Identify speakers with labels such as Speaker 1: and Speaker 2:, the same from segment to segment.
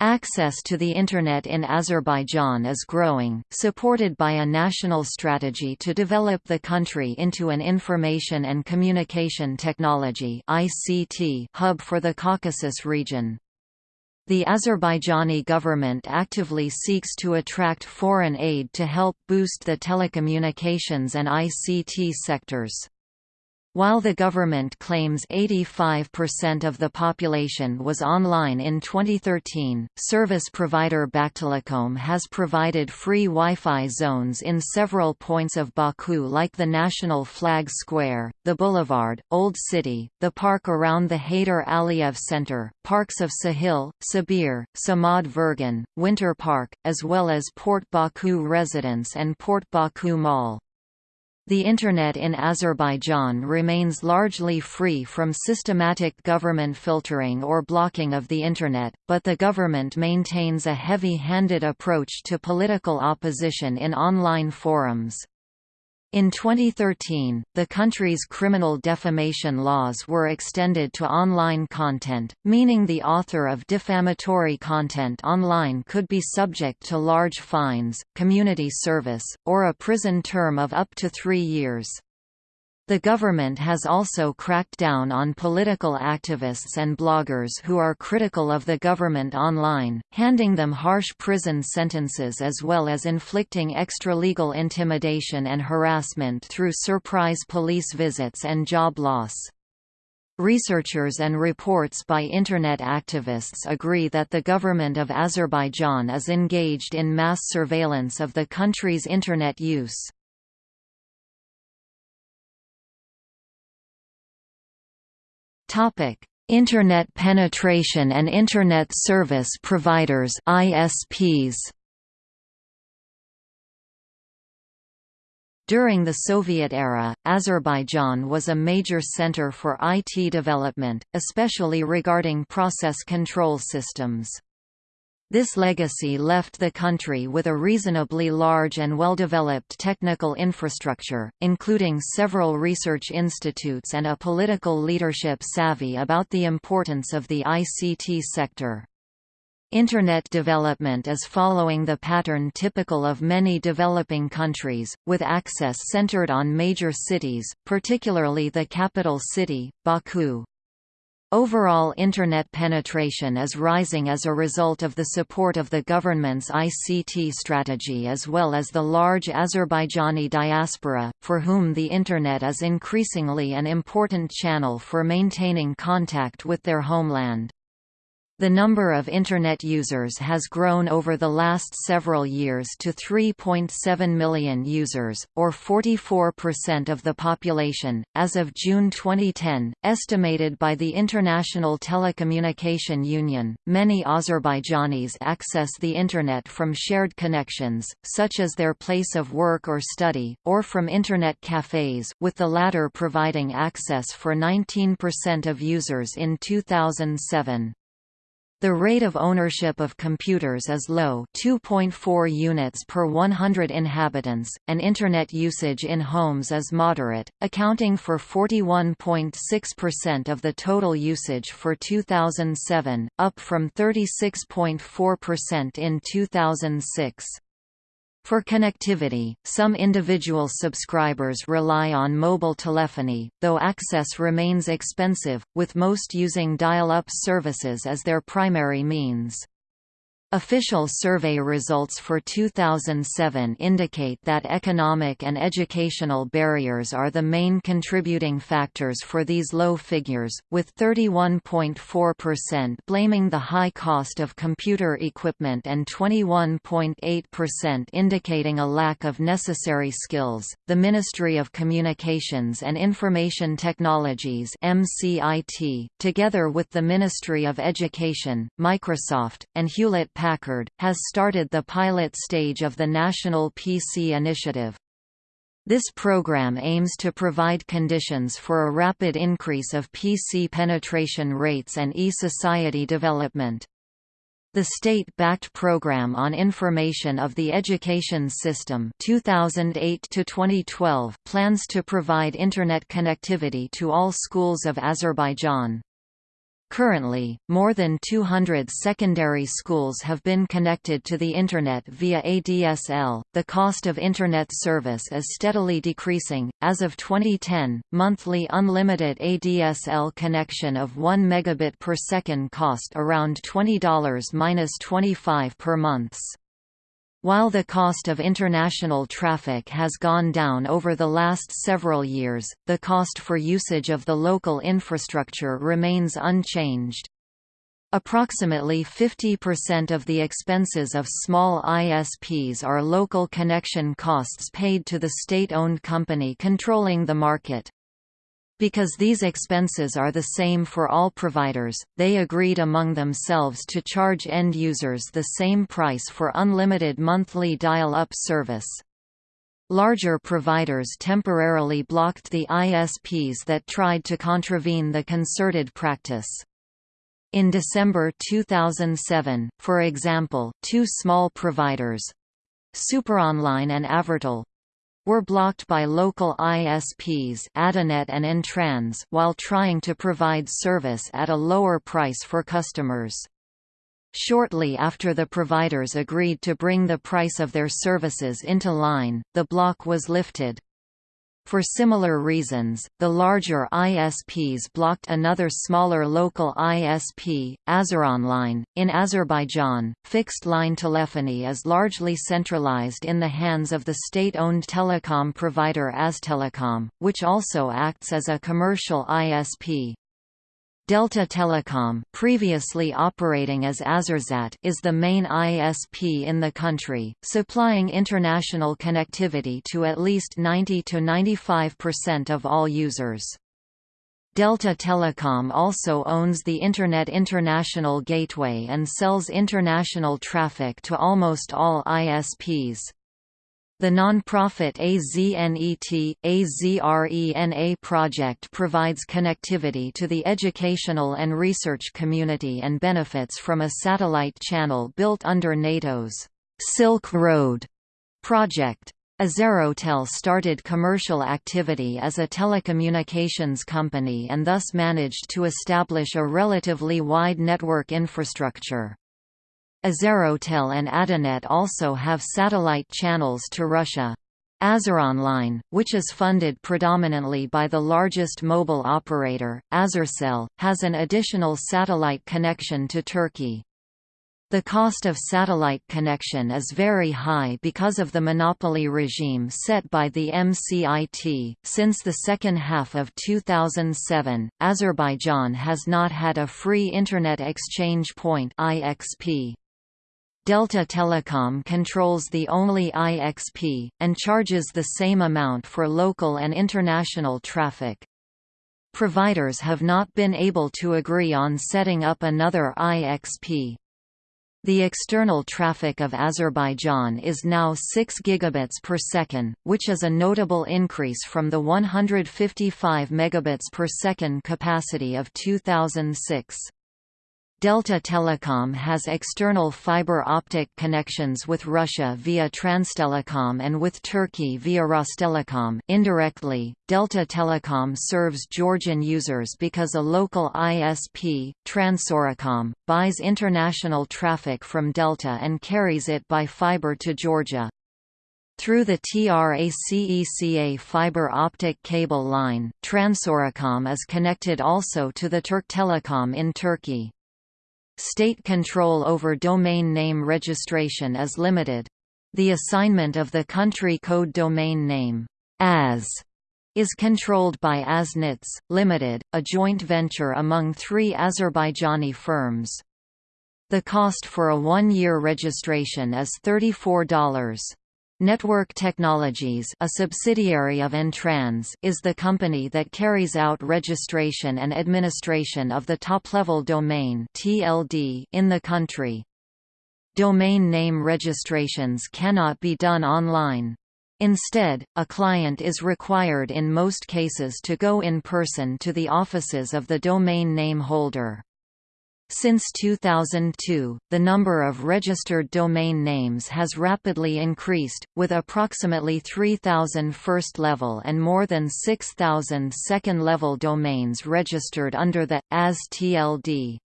Speaker 1: Access to the Internet in Azerbaijan is growing, supported by a national strategy to develop the country into an information and communication technology hub for the Caucasus region. The Azerbaijani government actively seeks to attract foreign aid to help boost the telecommunications and ICT sectors. While the government claims 85% of the population was online in 2013, service provider Baktelecom has provided free Wi-Fi zones in several points of Baku like the National Flag Square, the Boulevard, Old City, the park around the Heydar Aliyev Center, parks of Sahil, Sabir, Samad Vurgun, Winter Park, as well as Port Baku Residence and Port Baku Mall. The Internet in Azerbaijan remains largely free from systematic government filtering or blocking of the Internet, but the government maintains a heavy-handed approach to political opposition in online forums. In 2013, the country's criminal defamation laws were extended to online content, meaning the author of defamatory content online could be subject to large fines, community service, or a prison term of up to three years. The government has also cracked down on political activists and bloggers who are critical of the government online, handing them harsh prison sentences as well as inflicting extra-legal intimidation and harassment through surprise police visits and job loss. Researchers and reports by Internet activists agree that the government of Azerbaijan is engaged in mass surveillance of the country's Internet use. Topic: Internet penetration and Internet service providers (ISPs). During the Soviet era, Azerbaijan was a major center for IT development, especially regarding process control systems. This legacy left the country with a reasonably large and well-developed technical infrastructure, including several research institutes and a political leadership savvy about the importance of the ICT sector. Internet development is following the pattern typical of many developing countries, with access centered on major cities, particularly the capital city, Baku. Overall Internet penetration is rising as a result of the support of the government's ICT strategy as well as the large Azerbaijani diaspora, for whom the Internet is increasingly an important channel for maintaining contact with their homeland. The number of Internet users has grown over the last several years to 3.7 million users, or 44% of the population, as of June 2010, estimated by the International Telecommunication Union. Many Azerbaijanis access the Internet from shared connections, such as their place of work or study, or from Internet cafes, with the latter providing access for 19% of users in 2007. The rate of ownership of computers is low 2.4 units per 100 inhabitants, and Internet usage in homes is moderate, accounting for 41.6% of the total usage for 2007, up from 36.4% in 2006. For connectivity, some individual subscribers rely on mobile telephony, though access remains expensive, with most using dial-up services as their primary means. Official survey results for 2007 indicate that economic and educational barriers are the main contributing factors for these low figures, with 31.4% blaming the high cost of computer equipment and 21.8% indicating a lack of necessary skills. The Ministry of Communications and Information Technologies (MCIT), together with the Ministry of Education, Microsoft, and Hewlett Packard, has started the pilot stage of the National PC Initiative. This program aims to provide conditions for a rapid increase of PC penetration rates and e-society development. The state-backed Program on Information of the Education System 2008 plans to provide Internet connectivity to all schools of Azerbaijan. Currently, more than 200 secondary schools have been connected to the Internet via ADSL. The cost of Internet service is steadily decreasing. As of 2010, monthly unlimited ADSL connection of 1 megabit per second cost around $20-25 per months. While the cost of international traffic has gone down over the last several years, the cost for usage of the local infrastructure remains unchanged. Approximately 50% of the expenses of small ISPs are local connection costs paid to the state-owned company controlling the market. Because these expenses are the same for all providers, they agreed among themselves to charge end users the same price for unlimited monthly dial-up service. Larger providers temporarily blocked the ISPs that tried to contravene the concerted practice. In December 2007, for example, two small providers—Superonline and Avertel, were blocked by local ISPs Adinet and Entrans while trying to provide service at a lower price for customers. Shortly after the providers agreed to bring the price of their services into line, the block was lifted. For similar reasons, the larger ISPs blocked another smaller local ISP, Azeronline. In Azerbaijan, fixed line telephony is largely centralized in the hands of the state owned telecom provider Aztelecom, which also acts as a commercial ISP. Delta Telecom, previously operating as Azersat, is the main ISP in the country, supplying international connectivity to at least 90–95% of all users. Delta Telecom also owns the Internet International Gateway and sells international traffic to almost all ISPs. The non-profit AZNET, AZRENA project provides connectivity to the educational and research community and benefits from a satellite channel built under NATO's Silk Road project. AzEuroTel started commercial activity as a telecommunications company and thus managed to establish a relatively wide network infrastructure. AzEuroTel and Adinet also have satellite channels to Russia. Azeronline, which is funded predominantly by the largest mobile operator, Azercell, has an additional satellite connection to Turkey. The cost of satellite connection is very high because of the monopoly regime set by the MCIT. Since the second half of 2007, Azerbaijan has not had a free Internet Exchange Point (IXP). Delta Telecom controls the only IXP, and charges the same amount for local and international traffic. Providers have not been able to agree on setting up another IXP. The external traffic of Azerbaijan is now 6 gigabits per second, which is a notable increase from the 155 megabits per second capacity of 2006. Delta Telecom has external fiber optic connections with Russia via Transtelecom and with Turkey via Rostelecom. Indirectly, Delta Telecom serves Georgian users because a local ISP, TransEuroCom, buys international traffic from Delta and carries it by fiber to Georgia. Through the TRACECA fiber optic cable line, TransEuroCom is connected also to the Turk Telecom in Turkey. State control over domain name registration is limited. The assignment of the country code domain name, AS, is controlled by Aznets, Limited, a joint venture among three Azerbaijani firms. The cost for a one-year registration is $34. Network Technologies a subsidiary of Entrans is the company that carries out registration and administration of the top-level domain TLD in the country. Domain name registrations cannot be done online. Instead, a client is required in most cases to go in person to the offices of the domain name holder. Since 2002, the number of registered domain names has rapidly increased, with approximately 3,000 first-level and more than 6,000 second-level domains registered under the AS TLD.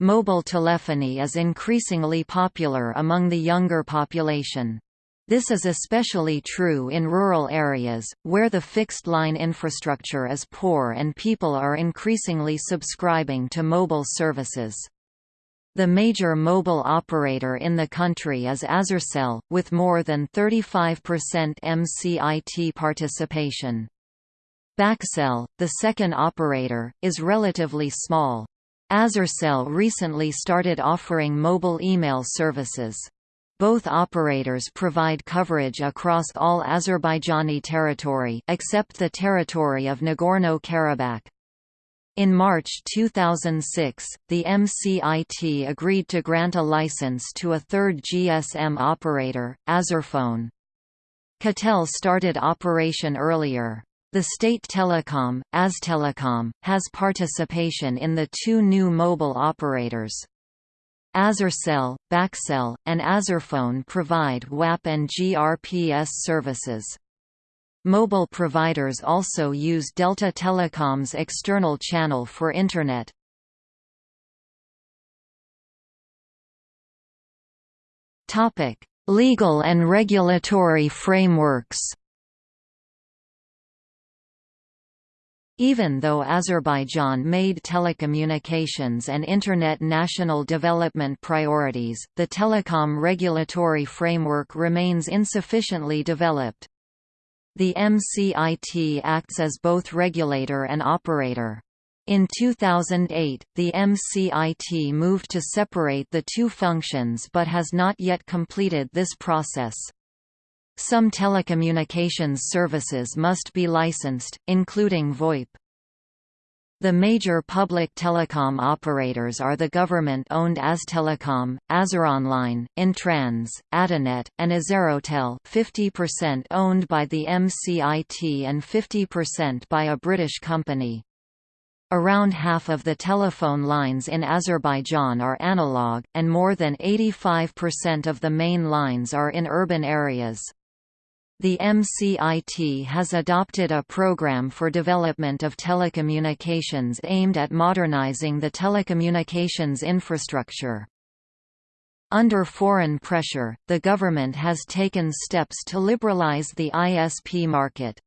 Speaker 1: Mobile telephony is increasingly popular among the younger population. This is especially true in rural areas, where the fixed-line infrastructure is poor and people are increasingly subscribing to mobile services. The major mobile operator in the country is Azercell, with more than 35% MCIT participation. Bakcell, the second operator, is relatively small. Azercell recently started offering mobile email services. Both operators provide coverage across all Azerbaijani territory except the territory of Nagorno-Karabakh. In March 2006, the MCIT agreed to grant a license to a third GSM operator, Azerphone. Katel started operation earlier. The state telecom, Aztelecom, has participation in the two new mobile operators. Azercell, Bakcell, and Azerphone provide WAP and GRPS services. Mobile providers also use Delta Telecom's external channel for Internet. Legal and regulatory frameworks Even though Azerbaijan made telecommunications and Internet national development priorities, the telecom regulatory framework remains insufficiently developed. The MCIT acts as both regulator and operator. In 2008, the MCIT moved to separate the two functions but has not yet completed this process. Some telecommunications services must be licensed, including VoIP. The major public telecom operators are the government-owned Aztelecom, Azeronline, Intrans, Adinet, and AzEuroTel 50% owned by the MCIT and 50% by a British company. Around half of the telephone lines in Azerbaijan are analog, and more than 85% of the main lines are in urban areas. The MCIT has adopted a program for development of telecommunications aimed at modernizing the telecommunications infrastructure. Under foreign pressure, the government has taken steps to liberalize the ISP market.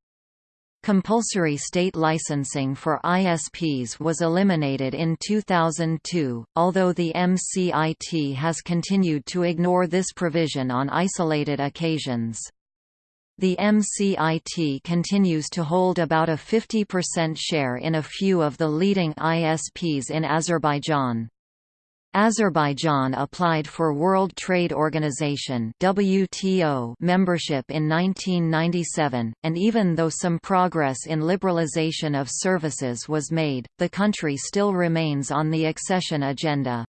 Speaker 1: Compulsory state licensing for ISPs was eliminated in 2002, although the MCIT has continued to ignore this provision on isolated occasions. The MCIT continues to hold about a 50% share in a few of the leading ISPs in Azerbaijan. Azerbaijan applied for World Trade Organization WTO membership in 1997, and even though some progress in liberalization of services was made, the country still remains on the accession agenda.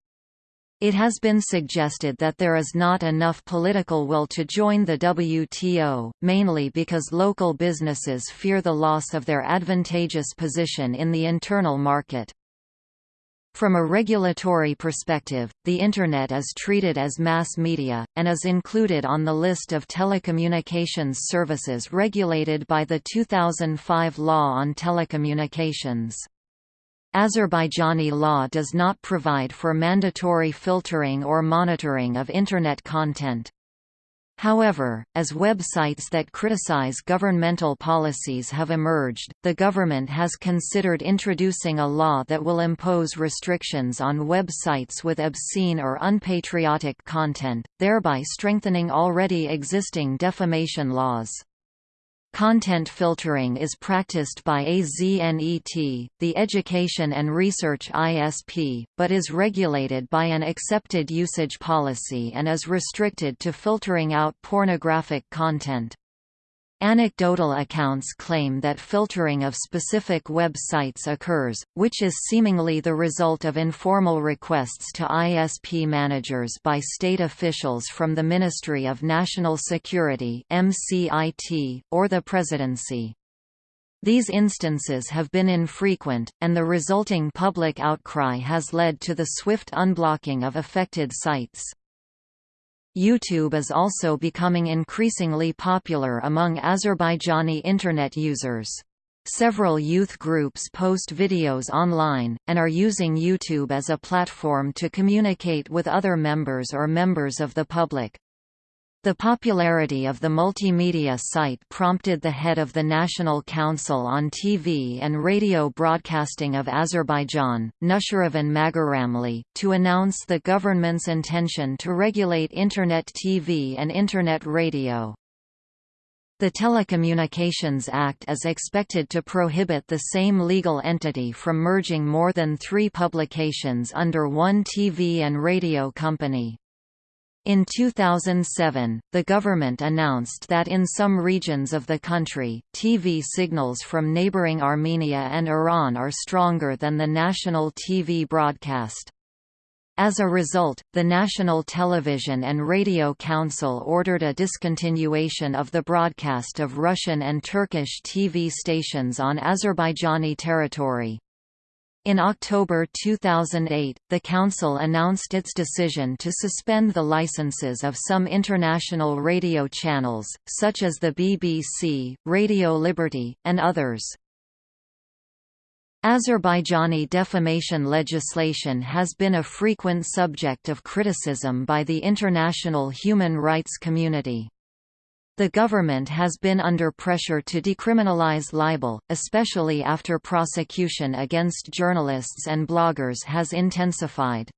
Speaker 1: It has been suggested that there is not enough political will to join the WTO, mainly because local businesses fear the loss of their advantageous position in the internal market. From a regulatory perspective, the Internet is treated as mass media, and is included on the list of telecommunications services regulated by the 2005 Law on Telecommunications. Azerbaijani law does not provide for mandatory filtering or monitoring of Internet content. However, as websites that criticize governmental policies have emerged, the government has considered introducing a law that will impose restrictions on websites with obscene or unpatriotic content, thereby strengthening already existing defamation laws. Content filtering is practiced by AZNET, the Education and Research ISP, but is regulated by an accepted usage policy and is restricted to filtering out pornographic content. Anecdotal accounts claim that filtering of specific websites occurs, which is seemingly the result of informal requests to ISP managers by state officials from the Ministry of National Security or the Presidency. These instances have been infrequent, and the resulting public outcry has led to the swift unblocking of affected sites. YouTube is also becoming increasingly popular among Azerbaijani Internet users. Several youth groups post videos online, and are using YouTube as a platform to communicate with other members or members of the public. The popularity of the multimedia site prompted the head of the National Council on TV and Radio Broadcasting of Azerbaijan, Nushiravan Magaramli, to announce the government's intention to regulate Internet TV and Internet radio. The Telecommunications Act is expected to prohibit the same legal entity from merging more than three publications under one TV and radio company. In 2007, the government announced that in some regions of the country, TV signals from neighboring Armenia and Iran are stronger than the national TV broadcast. As a result, the National Television and Radio Council ordered a discontinuation of the broadcast of Russian and Turkish TV stations on Azerbaijani territory. In October 2008, the Council announced its decision to suspend the licenses of some international radio channels, such as the BBC, Radio Liberty, and others. Azerbaijani defamation legislation has been a frequent subject of criticism by the international human rights community. The government has been under pressure to decriminalize libel, especially after prosecution against journalists and bloggers has intensified.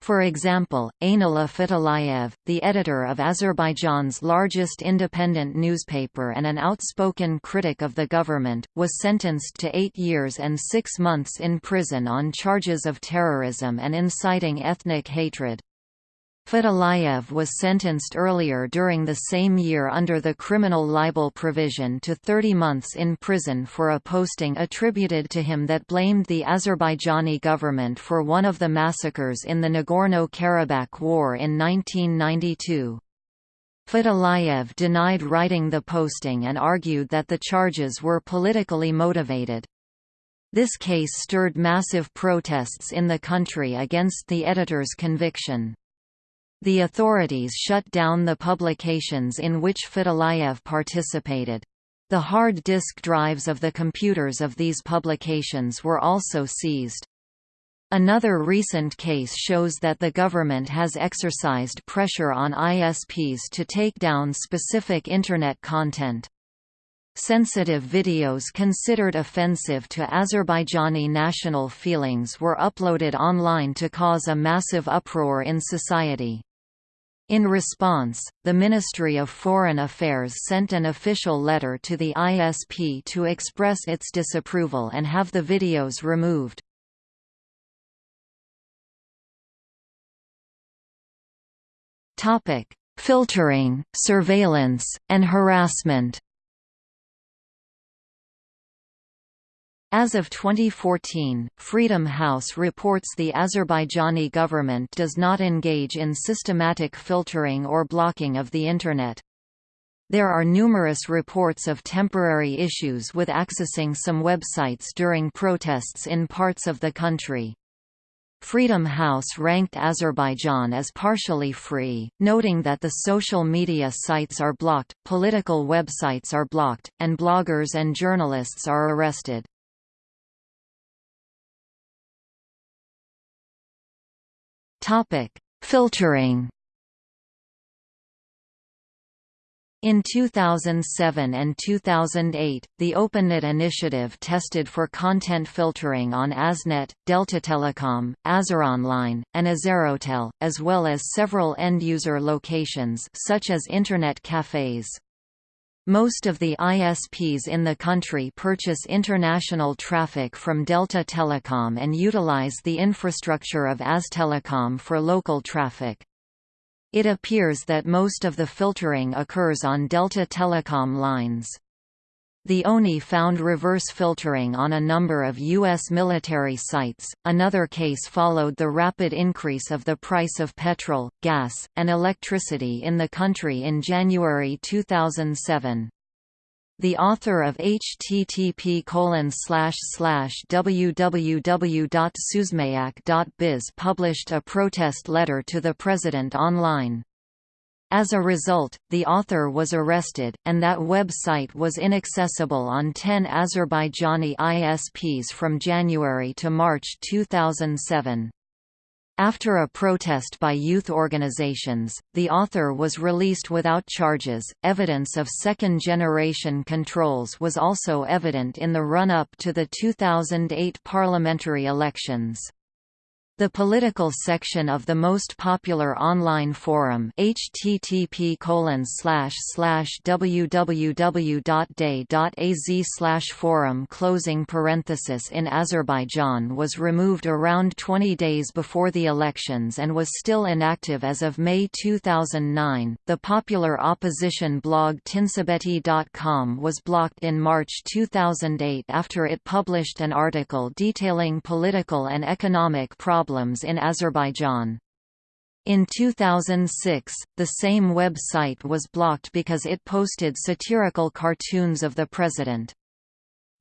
Speaker 1: For example, Eynulla Fatullayev, the editor of Azerbaijan's largest independent newspaper and an outspoken critic of the government, was sentenced to eight years and six months in prison on charges of terrorism and inciting ethnic hatred. Fatullayev was sentenced earlier during the same year under the criminal libel provision to 30 months in prison for a posting attributed to him that blamed the Azerbaijani government for one of the massacres in the Nagorno-Karabakh War in 1992. Fatullayev denied writing the posting and argued that the charges were politically motivated. This case stirred massive protests in the country against the editor's conviction. The authorities shut down the publications in which Fatullayev participated. The hard disk drives of the computers of these publications were also seized. Another recent case shows that the government has exercised pressure on ISPs to take down specific Internet content. Sensitive videos considered offensive to Azerbaijani national feelings were uploaded online to cause a massive uproar in society. In response, the Ministry of Foreign Affairs sent an official letter to the ISP to express its disapproval and have the videos removed. Filtering, surveillance, and harassment As of 2014, Freedom House reports the Azerbaijani government does not engage in systematic filtering or blocking of the Internet. There are numerous reports of temporary issues with accessing some websites during protests in parts of the country. Freedom House ranked Azerbaijan as partially free, noting that the social media sites are blocked, political websites are blocked, and bloggers and journalists are arrested. Topic: Filtering. In 2007 and 2008, the OpenNet initiative tested for content filtering on AZNET, Delta Telecom, Azeronline, and AzEuroTel, as well as several end-user locations such as Internet cafes. Most of the ISPs in the country purchase international traffic from Delta Telecom and utilize the infrastructure of Aztelecom for local traffic. It appears that most of the filtering occurs on Delta Telecom lines. The ONI found reverse filtering on a number of U.S. military sites. Another case followed the rapid increase of the price of petrol, gas, and electricity in the country in January 2007. The author of http www.suzmayak.biz published a protest letter to the president online. As a result, the author was arrested, and that website was inaccessible on 10 Azerbaijani ISPs from January to March 2007. After a protest by youth organizations, the author was released without charges. Evidence of second generation controls was also evident in the run up to the 2008 parliamentary elections. The political section of the most popular online forum http www.day.az forum closing parenthesis in Azerbaijan was removed around 20 days before the elections and was still inactive as of May 2009. The popular opposition blog tinsabeti.com was blocked in March 2008 after it published an article detailing political and economic problems problems in Azerbaijan. In 2006, the same website was blocked because it posted satirical cartoons of the president.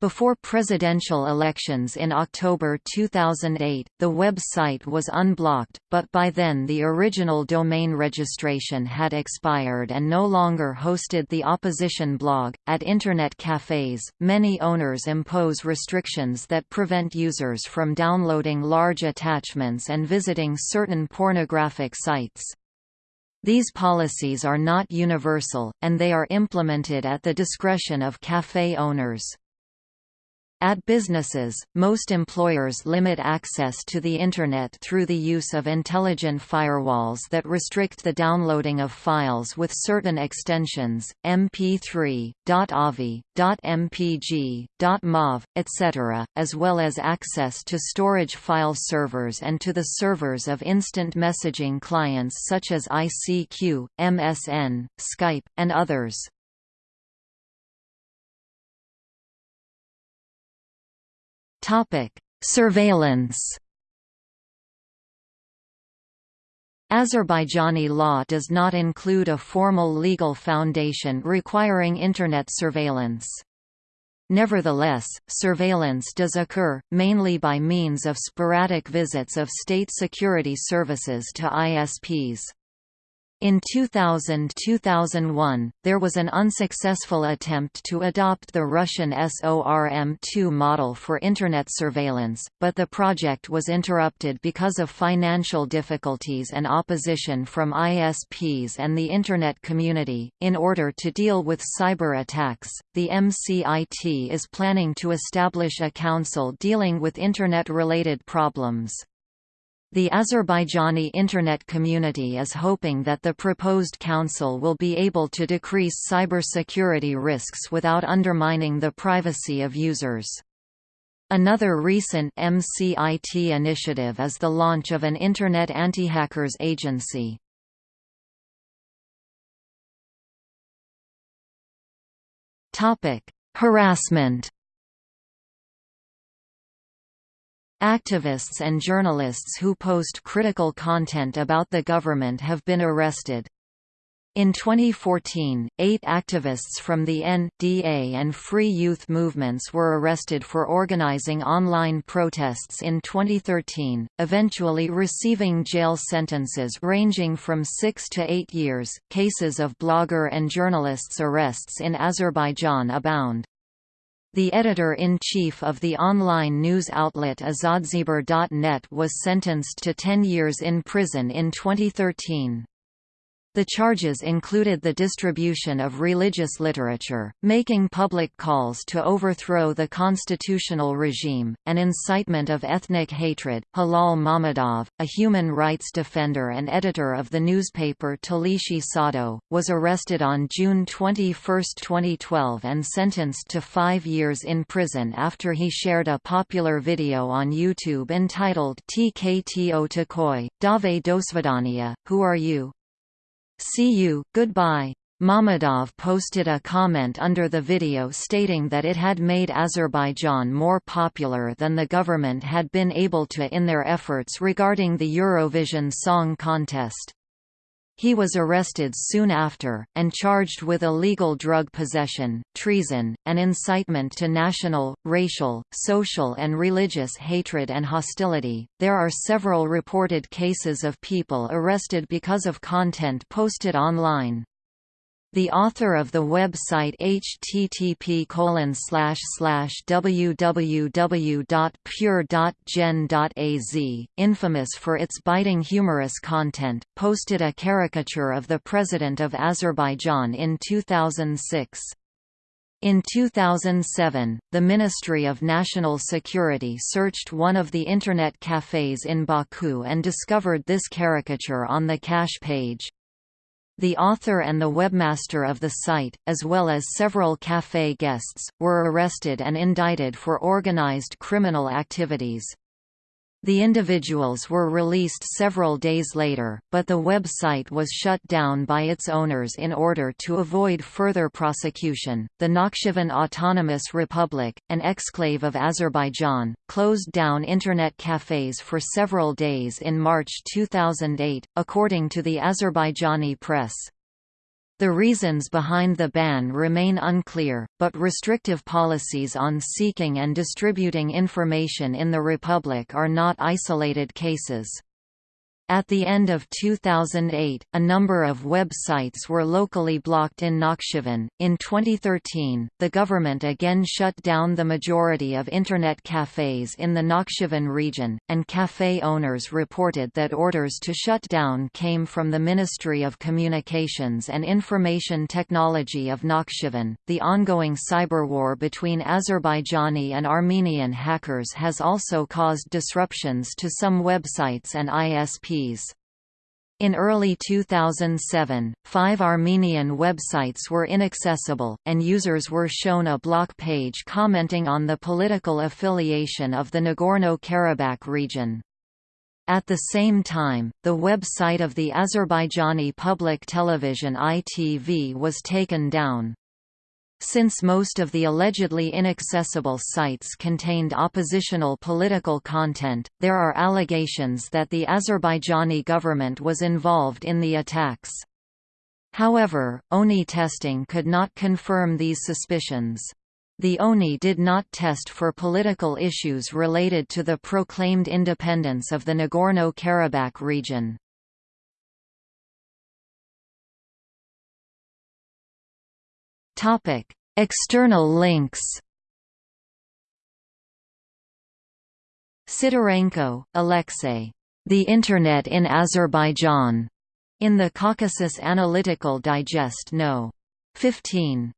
Speaker 1: Before presidential elections in October 2008, the website was unblocked, but by then the original domain registration had expired and no longer hosted the opposition blog. At Internet cafes, many owners impose restrictions that prevent users from downloading large attachments and visiting certain pornographic sites. These policies are not universal, and they are implemented at the discretion of cafe owners. At businesses, most employers limit access to the Internet through the use of intelligent firewalls that restrict the downloading of files with certain extensions, MP3, .avi, .mpg, .mov, etc., as well as access to storage file servers and to the servers of instant messaging clients such as ICQ, MSN, Skype, and others.
Speaker 2: Topic: Surveillance.
Speaker 1: Azerbaijani law does not include a formal legal foundation requiring Internet surveillance. Nevertheless, surveillance does occur, mainly by means of sporadic visits of state security services to ISPs. In 2000–2001, there was an unsuccessful attempt to adopt the Russian SORM-2 model for Internet surveillance, but the project was interrupted because of financial difficulties and opposition from ISPs and the Internet community. In order to deal with cyber attacks, the MCIT is planning to establish a council dealing with Internet-related problems. The Azerbaijani Internet community is hoping that the proposed council will be able to decrease cybersecurity risks without undermining the privacy of users. Another recent MCIT initiative is the launch of an Internet anti-hackers agency. Harassment Activists and journalists who post critical content about the government have been arrested. In 2014, eight activists from the N.D.A. and Free Youth movements were arrested for organizing online protests in 2013, eventually receiving jail sentences ranging from six to eight years. Cases of blogger and journalists' arrests in Azerbaijan abound. The editor-in-chief of the online news outlet Azadxeber.net was sentenced to 10 years in prison in 2013. The charges included the distribution of religious literature, making public calls to overthrow the constitutional regime, and incitement of ethnic hatred. Hilal Mammadov, a human rights defender and editor of the newspaper Talishi Sado, was arrested on June 21, 2012 and sentenced to five years in prison after he shared a popular video on YouTube entitled TKTO Takoi, Dave Dosvidania, Who Are You? See you, goodbye. Mammadov posted a comment under the video stating that it had made Azerbaijan more popular than the government had been able to in their efforts regarding the Eurovision Song Contest. He was arrested soon after, and charged with illegal drug possession, treason, and incitement to national, racial, social, and religious hatred and hostility. There are several reported cases of people arrested because of content posted online. The author of the website http www.pure.gen.az, infamous for its biting humorous content, posted a caricature of the President of Azerbaijan in 2006. In 2007, the Ministry of National Security searched one of the Internet cafes in Baku and discovered this caricature on the cache page. The author and the webmaster of the site, as well as several café guests, were arrested and indicted for organized criminal activities. The individuals were released several days later, but the website was shut down by its owners in order to avoid further prosecution. The Nakhchivan Autonomous Republic, an exclave of Azerbaijan, closed down internet cafes for several days in March 2008, according to the Azerbaijani press. The reasons behind the ban remain unclear, but restrictive policies on seeking and distributing information in the Republic are not isolated cases. At the end of 2008, a number of websites were locally blocked in Nakhchivan. In 2013, the government again shut down the majority of Internet cafes in the Nakhchivan region, and cafe owners reported that orders to shut down came from the Ministry of Communications and Information Technology of Nakhchivan. The ongoing cyber war between Azerbaijani and Armenian hackers has also caused disruptions to some websites and ISPs in early 2007, five Armenian websites were inaccessible, and users were shown a block page commenting on the political affiliation of the Nagorno-Karabakh region. At the same time, the website of the Azerbaijani public television ITV was taken down. Since most of the allegedly inaccessible sites contained oppositional political content, there are allegations that the Azerbaijani government was involved in the attacks. However, ONI testing could not confirm these suspicions. The ONI did not test for political issues related to the proclaimed independence of the Nagorno-Karabakh region. External links. Sidorenko, Alexei. The Internet in Azerbaijan. In the Caucasus Analytical Digest No. 15.